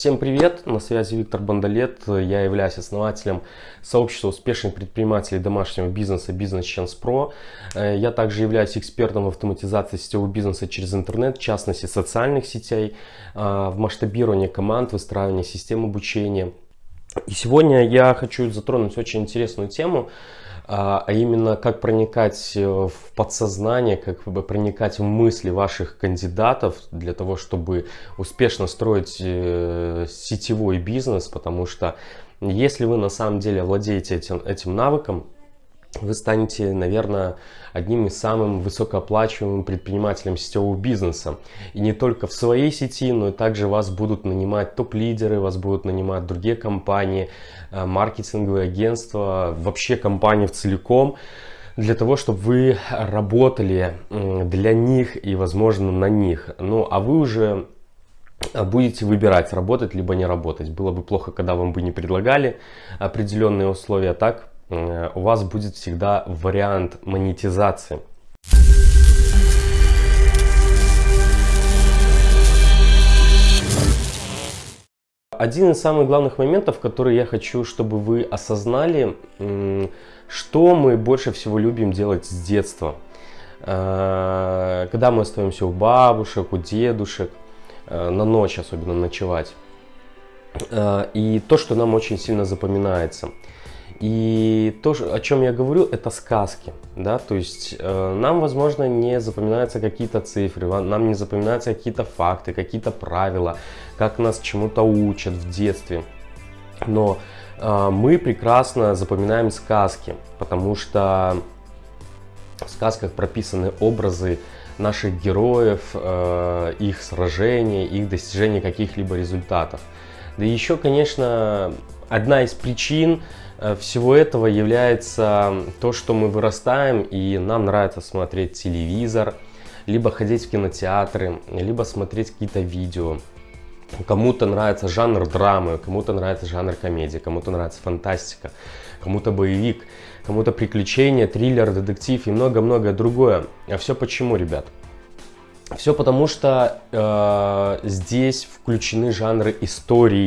Всем привет! На связи Виктор Бондолет. Я являюсь основателем сообщества успешных предпринимателей домашнего бизнеса Business Chance Pro. Э, я также являюсь экспертом в автоматизации сетевого бизнеса через интернет, в частности социальных сетей, э, в масштабировании команд, выстраивании систем обучения. И сегодня я хочу затронуть очень интересную тему, а, а именно как проникать э, в подсознание, как проникать в мысли ваших кандидатов для того, чтобы успешно строить э, сетевой бизнес, потому что если вы на самом деле владеете этим, этим навыком, вы станете, наверное, одним из самых высокооплачиваемым предпринимателем сетевого бизнеса. И не только в своей сети, но и также вас будут нанимать топ-лидеры, вас будут нанимать другие компании, э, маркетинговые агентства, вообще компании в целиком для того, чтобы вы работали для них и, возможно, на них. Ну, а вы уже будете выбирать, работать либо не работать. Было бы плохо, когда вам бы не предлагали определенные условия, так Э, у вас будет всегда вариант монетизации. Один из самых главных моментов, который я хочу, чтобы вы осознали, что мы больше всего любим делать с детства. Э, когда мы остаемся у бабушек, у дедушек, э, на ночь особенно ночевать. И то, что нам очень сильно запоминается – и то, о чем я говорю, это сказки. Да? То есть э, нам, возможно, не запоминаются какие-то цифры, нам не запоминаются какие-то факты, какие-то правила, как нас чему-то учат в детстве. Но э, мы прекрасно запоминаем сказки, потому что в сказках прописаны образы наших героев, э, их сражений, их достижения каких-либо результатов. Да еще, конечно, одна из причин, Э, всего этого является то, что мы вырастаем и нам нравится смотреть телевизор, либо ходить в кинотеатры, либо смотреть какие-то видео. Кому-то нравится жанр драмы, кому-то нравится жанр комедии, кому-то нравится фантастика, кому-то боевик, кому-то приключения, триллер, детектив и много-многое другое. А все почему, ребят? Все потому, что э, здесь включены жанры истории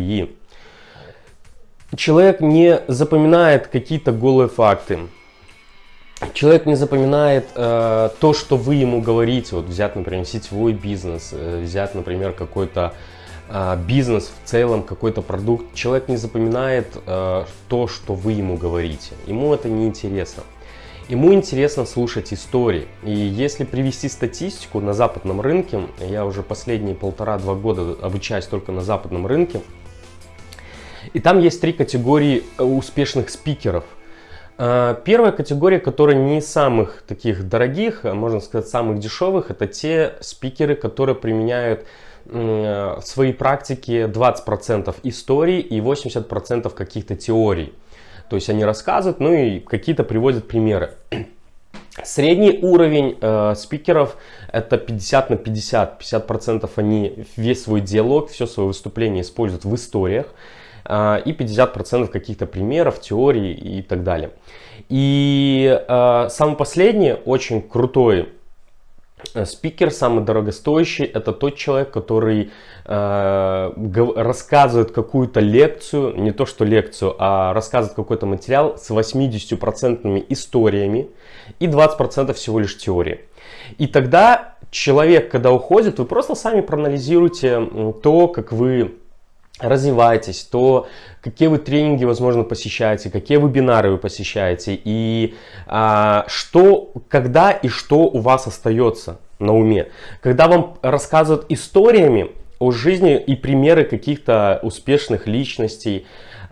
человек не запоминает какие-то голые факты. Человек не запоминает э, то, что вы ему говорите. Вот взять, например, сетевой бизнес, э, взять, например, какой-то э, бизнес в целом, какой-то продукт. Человек не запоминает э, то, что вы ему говорите. Ему это не интересно. Ему интересно слушать истории. И если привести статистику на западном рынке, я уже последние полтора-два года обучаюсь только на западном рынке, и там есть три категории э, успешных спикеров. Э, первая категория, которая не самых таких дорогих, а можно сказать самых дешевых, это те спикеры, которые применяют в своей практике 20% истории и 80% каких-то теорий. То есть они рассказывают, ну и какие-то приводят примеры. Средний уровень э, спикеров это 50 на 50. 50% они весь свой диалог, все свое выступление используют в историях. А, и 50% каких-то примеров, теорий и так далее. И э, самый последний, очень крутой э, спикер, самый дорогостоящий, это тот человек, который э, рассказывает какую-то лекцию, не то что лекцию, а рассказывает какой-то материал с 80% историями и 20% всего лишь теории. И тогда человек, когда уходит, вы просто сами проанализируете то, как вы развиваетесь, то какие вы тренинги, возможно, посещаете, какие вебинары вы посещаете, и а, что, когда и что у вас остается на уме. Когда вам рассказывают историями о жизни и примеры каких-то успешных личностей,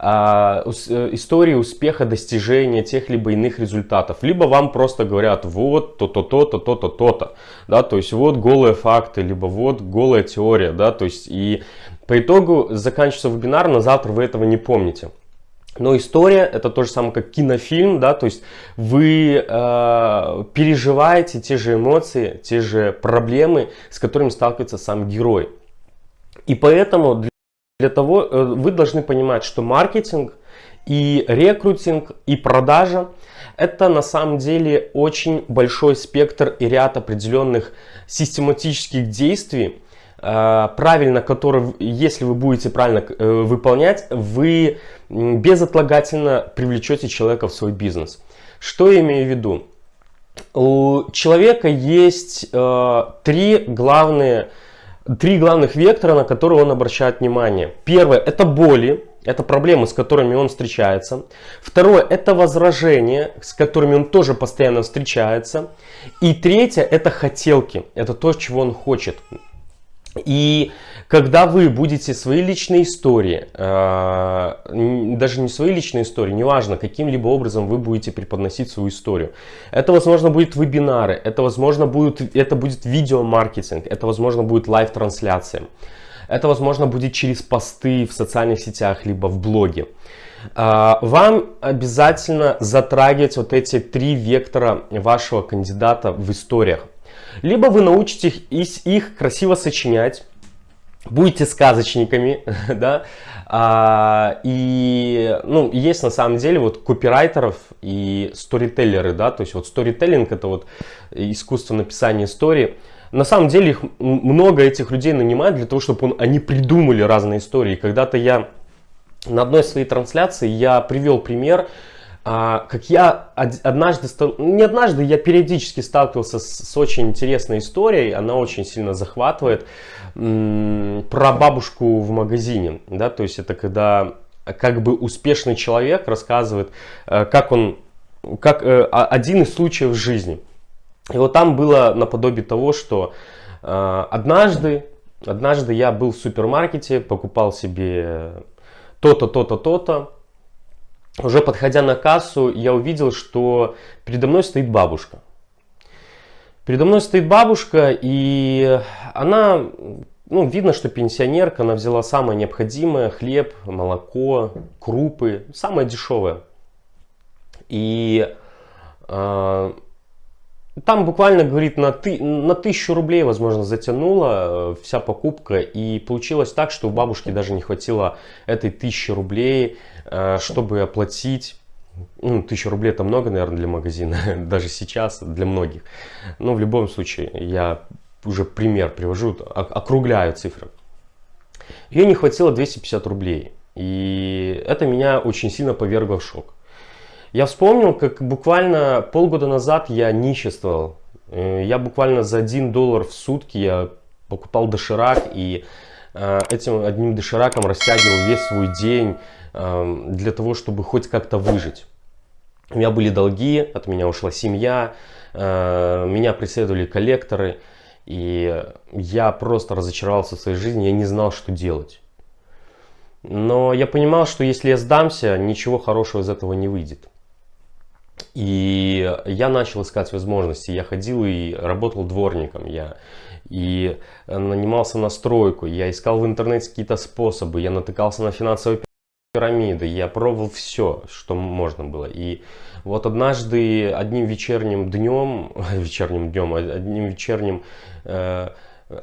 а, э, истории успеха, достижения тех либо иных результатов. Либо вам просто говорят, вот то-то, то-то, то-то, то-то. Да, то есть вот голые факты, либо вот голая теория. Да, то есть и по итогу заканчивается вебинар, на завтра вы этого не помните. Но история это то же самое, как кинофильм, да, то есть вы э, переживаете те же эмоции, те же проблемы, с которыми сталкивается сам герой. И поэтому для для того э, вы должны понимать, что маркетинг и рекрутинг и продажа это на самом деле очень большой спектр и ряд определенных систематических действий, правильно который, если вы будете правильно э, выполнять, вы безотлагательно привлечете человека в свой бизнес. Что я имею в виду? У человека есть э, три главные три главных вектора, на которые он обращает внимание. Первое – это боли, это проблемы, с которыми он встречается. Второе – это возражения, с которыми он тоже постоянно встречается. И третье – это хотелки, это то, чего он хочет. И когда вы будете свои личные истории, э, даже не свои личные истории, неважно, каким-либо образом вы будете преподносить свою историю. Это, возможно, будет вебинары, это, возможно, будет, это будет видеомаркетинг, это, возможно, будет live-трансляция. Это, возможно, будет через посты в социальных сетях, либо в блоге. Э, вам обязательно затрагивать вот эти три вектора вашего кандидата в историях. Либо вы научитесь их, их красиво сочинять, будете сказочниками, да, а, и, ну, есть на самом деле вот копирайтеров и сторителлеры, да, то есть вот сторителлинг это вот искусство написания истории. На самом деле их много этих людей нанимают для того, чтобы он, они придумали разные истории. Когда-то я на одной своей трансляции я привел пример, как я однажды, не однажды, я периодически сталкивался с, с очень интересной историей, она очень сильно захватывает, про бабушку в магазине, да, то есть это когда как бы успешный человек рассказывает, э, как он, как э, один из случаев в жизни. И вот там было наподобие того, что э, однажды, однажды я был в супермаркете, покупал себе то-то, то-то, то-то, уже подходя на кассу, я увидел, что передо мной стоит бабушка. Передо мной стоит бабушка, и она, ну, видно, что пенсионерка, она взяла самое необходимое, хлеб, молоко, крупы, самое дешевое. И э, там буквально, говорит, на, ты, на тысячу рублей, возможно, затянула э, вся покупка. И получилось так, что у бабушки даже не хватило этой тысячи рублей, э, чтобы оплатить ну, тысяча рублей это много, наверное, для магазина, даже сейчас для многих. Но в любом случае, я уже пример привожу, округляю цифры. Ее не хватило 250 рублей. И это меня очень сильно повергло в шок. Я вспомнил, как буквально полгода назад я ниществовал. Э, я буквально за 1 доллар в сутки я покупал доширак и э, этим одним дошираком растягивал весь свой день Эм, для того, чтобы хоть как-то выжить. У меня были долги, от меня ушла семья, э, меня преследовали коллекторы, и я просто разочаровался в своей жизни, я не знал, что делать. Но я понимал, что если я сдамся, ничего хорошего из этого не выйдет. И я начал искать возможности. Я ходил и работал дворником. Я и нанимался на стройку. Я искал в интернете какие-то способы. Я натыкался на финансовые пирамиды, я пробовал все, что можно было. И вот однажды одним вечерним днем, вечерним днем, одним вечерним, э,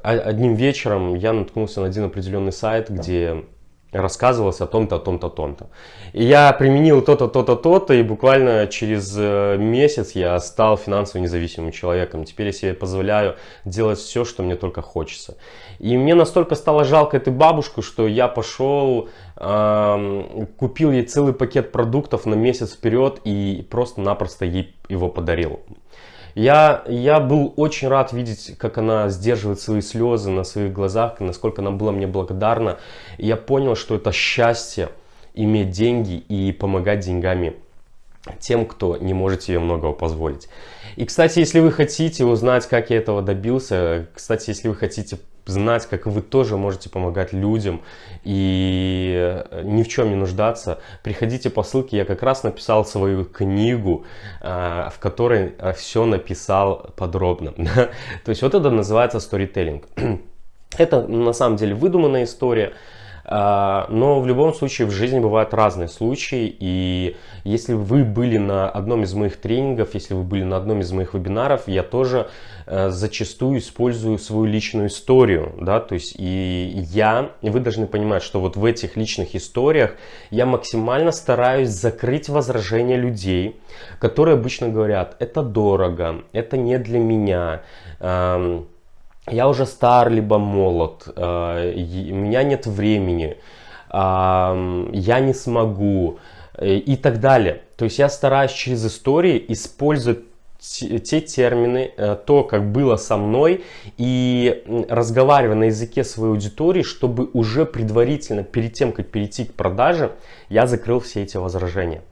одним вечером я наткнулся на один определенный сайт, где рассказывалось о том-то, о том-то, о том-то. И я применил то-то, то-то, то-то, и буквально через э, месяц я стал финансово независимым человеком. Теперь я себе позволяю делать все, что мне только хочется. И мне настолько стало жалко эту бабушку, что я пошел, э, купил ей целый пакет продуктов на месяц вперед и просто-напросто ей его подарил. Я, я был очень рад видеть, как она сдерживает свои слезы на своих глазах, насколько она была мне благодарна. И я понял, что это счастье иметь деньги и помогать деньгами тем, кто не может себе многого позволить. И, кстати, если вы хотите узнать, как я этого добился, кстати, если вы хотите знать, как вы тоже можете помогать людям и э, ни в чем не нуждаться, приходите по ссылке. Я как раз написал свою книгу, э, в которой э, все написал подробно. То есть вот это называется storytelling. Это на самом деле выдуманная история. А, но в любом случае в жизни бывают разные случаи, и если вы были на одном из моих тренингов, если вы были на одном из моих вебинаров, я тоже э, зачастую использую свою личную историю, да, то есть и я, и вы должны понимать, что вот в этих личных историях я максимально стараюсь закрыть возражения людей, которые обычно говорят, это дорого, это не для меня, я уже стар, либо молод, э, у меня нет времени, я не смогу э, и так далее. То есть я стараюсь через истории использовать те термины, э, то, как было со мной, и разговаривая на языке своей аудитории, чтобы уже предварительно, перед тем, как перейти к продаже, я закрыл все эти возражения.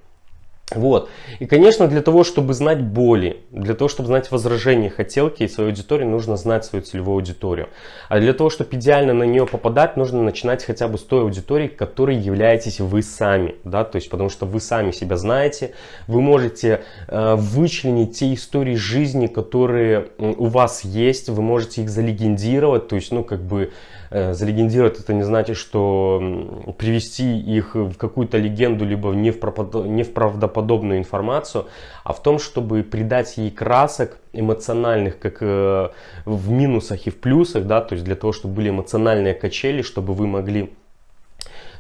Вот. И, конечно, для того, чтобы знать боли, для того, чтобы знать возражения, хотелки и свою аудиторию, нужно знать свою целевую аудиторию. А для того, чтобы идеально на нее попадать, нужно начинать хотя бы с той аудитории, которой являетесь вы сами. Да? То есть, потому что вы сами себя знаете, вы можете э, вычленить те истории жизни, которые у вас есть, вы можете их залегендировать, то есть, ну, как бы, залегендировать это не значит, что привести их в какую-то легенду, либо не в правдоподобную информацию, а в том, чтобы придать ей красок эмоциональных, как э, в минусах и в плюсах, да, то есть для того, чтобы были эмоциональные качели, чтобы вы могли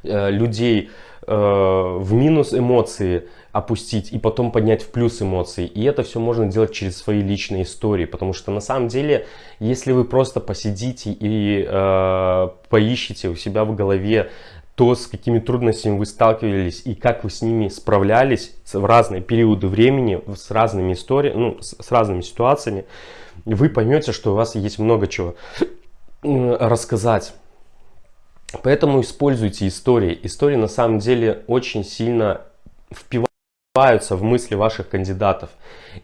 э, людей в минус эмоции опустить и потом поднять в плюс эмоции. И это все можно делать через свои личные истории, потому что на самом деле, если вы просто посидите и э, поищите у себя в голове то, с какими трудностями вы сталкивались и как вы с ними справлялись в разные периоды времени, с разными историями, ну, с, с разными ситуациями, вы поймете, что у вас есть много чего рассказать. Поэтому используйте истории. Истории на самом деле очень сильно впиваются в мысли ваших кандидатов.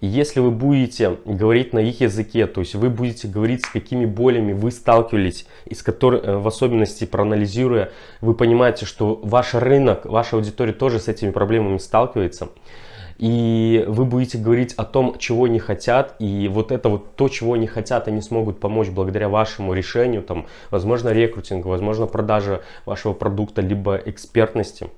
И если вы будете говорить на их языке, то есть вы будете говорить, с какими болями вы сталкивались, из которых, э, в особенности проанализируя, вы понимаете, что ваш рынок, ваша аудитория тоже с этими проблемами сталкивается. И вы будете говорить о том, чего не хотят, и вот это вот то, чего не хотят, они смогут помочь благодаря вашему решению, там, возможно, рекрутингу, возможно, продажа вашего продукта, либо экспертности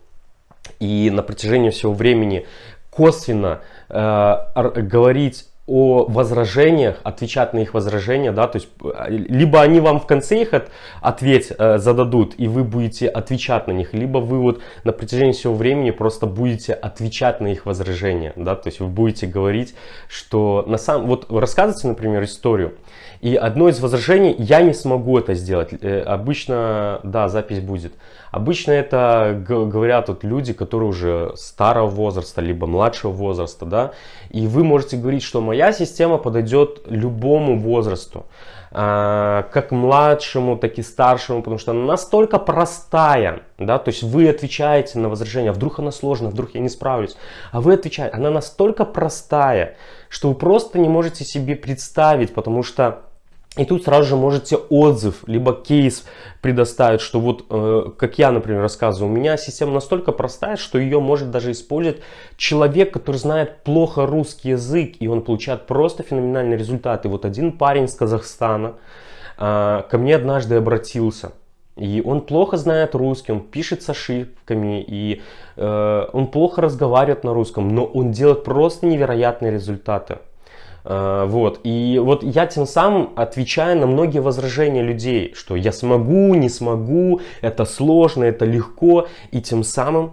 и на протяжении всего времени косвенно э, говорить о возражениях, отвечать на их возражения, да, то есть э, либо они вам в конце их от, ответ э, зададут, и вы будете отвечать на них, либо вы вот на протяжении всего времени просто будете отвечать на их возражения, да, то есть вы будете говорить, что на самом, вот рассказывайте, например, историю, и одно из возражений, я не смогу это сделать, э, обычно, да, запись будет, Обычно это говорят вот люди, которые уже старого возраста, либо младшего возраста, да, и вы можете говорить, что моя система подойдет любому возрасту, а, как младшему, так и старшему, потому что она настолько простая, да, то есть вы отвечаете на возражение, а вдруг она сложная, вдруг я не справлюсь, а вы отвечаете, она настолько простая, что вы просто не можете себе представить, потому что и тут сразу же можете отзыв, либо кейс предоставить, что вот, э, как я, например, рассказываю, у меня система настолько простая, что ее может даже использовать человек, который знает плохо русский язык, и он получает просто феноменальные результаты. Вот один парень из Казахстана э, ко мне однажды обратился. И он плохо знает русский, он пишет с ошибками, и э, он плохо разговаривает на русском, но он делает просто невероятные результаты. Э, вот. И вот я тем самым отвечаю на многие возражения людей, что я смогу, не смогу, это сложно, это легко. И тем самым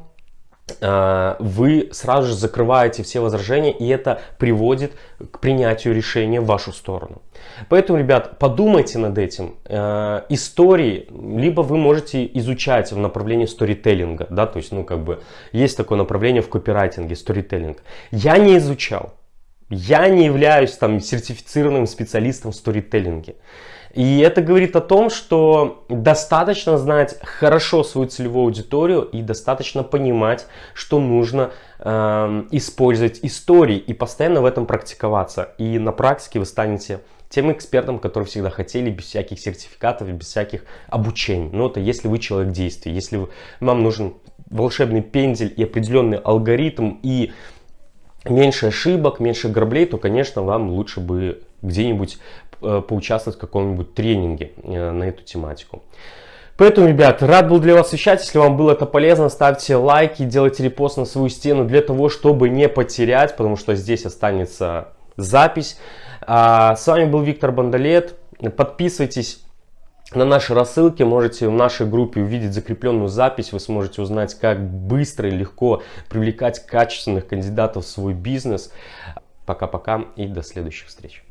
э, вы сразу же закрываете все возражения, и это приводит к принятию решения в вашу сторону. Поэтому, ребят, подумайте над этим. Э, истории, либо вы можете изучать в направлении сторителлинга, да, то есть, ну, как бы, есть такое направление в копирайтинге, сторителлинг. Я не изучал, я не являюсь там сертифицированным специалистом в сторителлинге. И это говорит о том, что достаточно знать хорошо свою целевую аудиторию и достаточно понимать, что нужно э, использовать истории и постоянно в этом практиковаться. И на практике вы станете тем экспертом, который всегда хотели, без всяких сертификатов, без всяких обучений. Но это если вы человек действия, если вам нужен волшебный пендель и определенный алгоритм и меньше ошибок, меньше граблей, то, конечно, вам лучше бы где-нибудь э, поучаствовать в каком-нибудь тренинге э, на эту тематику. Поэтому, ребят, рад был для вас вещать. Если вам было это полезно, ставьте лайки, делайте репост на свою стену для того, чтобы не потерять, потому что здесь останется запись. А, с вами был Виктор Бандалет. Подписывайтесь на нашей рассылке можете в нашей группе увидеть закрепленную запись. Вы сможете узнать, как быстро и легко привлекать качественных кандидатов в свой бизнес. Пока-пока и до следующих встреч.